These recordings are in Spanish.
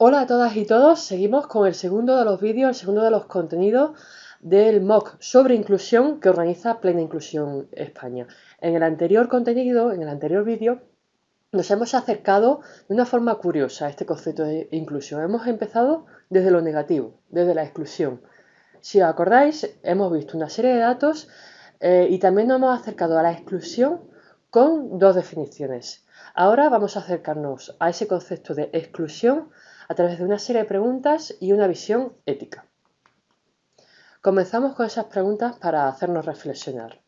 Hola a todas y todos, seguimos con el segundo de los vídeos, el segundo de los contenidos del MOOC sobre inclusión que organiza Plena Inclusión España. En el anterior contenido, en el anterior vídeo, nos hemos acercado de una forma curiosa a este concepto de inclusión. Hemos empezado desde lo negativo, desde la exclusión. Si os acordáis, hemos visto una serie de datos eh, y también nos hemos acercado a la exclusión con dos definiciones. Ahora vamos a acercarnos a ese concepto de exclusión a través de una serie de preguntas y una visión ética. Comenzamos con esas preguntas para hacernos reflexionar.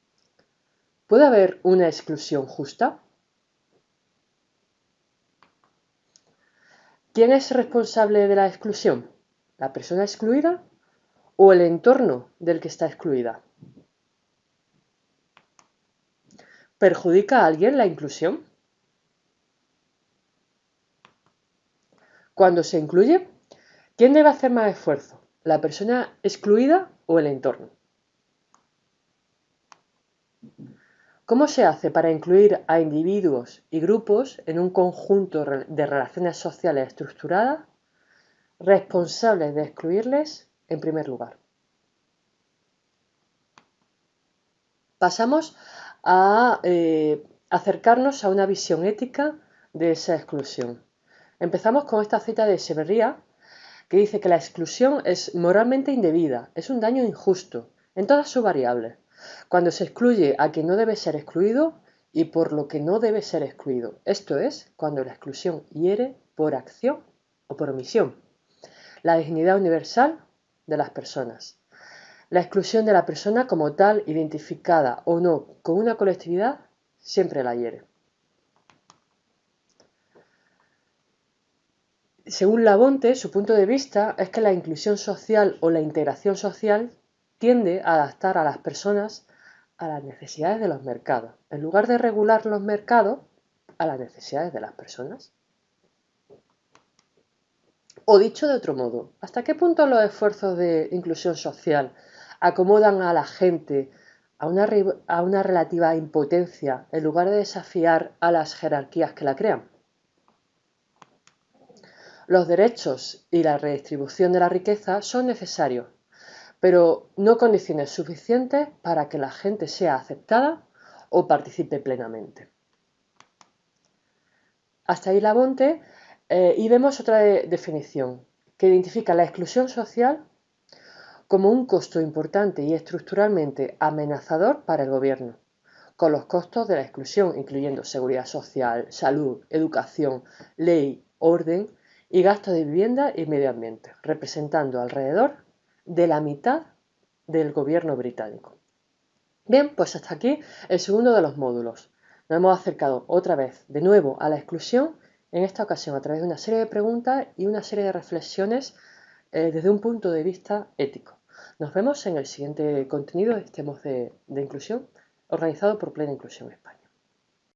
¿Puede haber una exclusión justa? ¿Quién es responsable de la exclusión? ¿La persona excluida o el entorno del que está excluida? ¿Perjudica a alguien la inclusión? Cuando se incluye, ¿quién debe hacer más esfuerzo? ¿La persona excluida o el entorno? ¿Cómo se hace para incluir a individuos y grupos en un conjunto de relaciones sociales estructuradas responsables de excluirles en primer lugar? Pasamos a eh, acercarnos a una visión ética de esa exclusión. Empezamos con esta cita de Severría, que dice que la exclusión es moralmente indebida, es un daño injusto, en todas sus variables, cuando se excluye a quien no debe ser excluido y por lo que no debe ser excluido. Esto es, cuando la exclusión hiere por acción o por omisión. La dignidad universal de las personas. La exclusión de la persona como tal, identificada o no con una colectividad, siempre la hiere. Según Labonte, su punto de vista es que la inclusión social o la integración social tiende a adaptar a las personas a las necesidades de los mercados, en lugar de regular los mercados a las necesidades de las personas. O dicho de otro modo, ¿hasta qué punto los esfuerzos de inclusión social acomodan a la gente a una, a una relativa impotencia en lugar de desafiar a las jerarquías que la crean? Los derechos y la redistribución de la riqueza son necesarios, pero no condiciones suficientes para que la gente sea aceptada o participe plenamente. Hasta ahí la Bonte eh, y vemos otra definición que identifica la exclusión social como un costo importante y estructuralmente amenazador para el gobierno, con los costos de la exclusión, incluyendo seguridad social, salud, educación, ley, orden, y gasto de vivienda y medio ambiente, representando alrededor de la mitad del gobierno británico. Bien, pues hasta aquí el segundo de los módulos. Nos hemos acercado otra vez de nuevo a la exclusión, en esta ocasión a través de una serie de preguntas y una serie de reflexiones eh, desde un punto de vista ético. Nos vemos en el siguiente contenido de este de, de inclusión organizado por Plena Inclusión España.